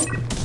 Oh.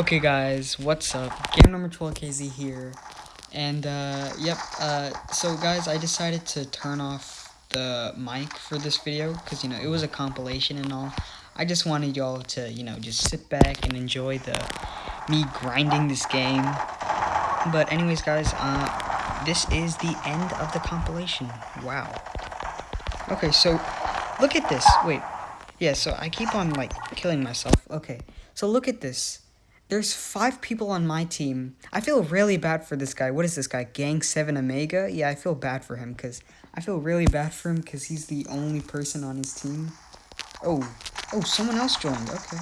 Okay guys, what's up? Game number 12KZ here. And uh yep, uh so guys, I decided to turn off the mic for this video cuz you know, it was a compilation and all. I just wanted y'all to, you know, just sit back and enjoy the me grinding this game. But anyways guys, uh this is the end of the compilation. Wow. Okay, so look at this. Wait. Yeah, so I keep on like killing myself. Okay. So look at this. There's five people on my team. I feel really bad for this guy. What is this guy? Gang 7 Omega? Yeah, I feel bad for him because I feel really bad for him because he's the only person on his team. Oh, oh, someone else joined. Okay.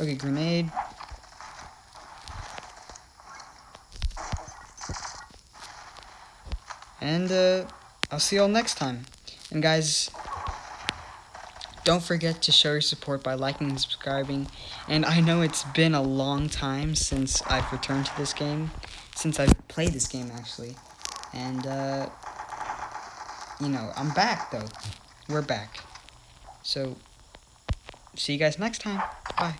Okay, grenade. And uh, I'll see y'all next time. And guys, don't forget to show your support by liking and subscribing. And I know it's been a long time since I've returned to this game. Since I've played this game, actually. And, uh, you know, I'm back, though. We're back. So, see you guys next time. Bye.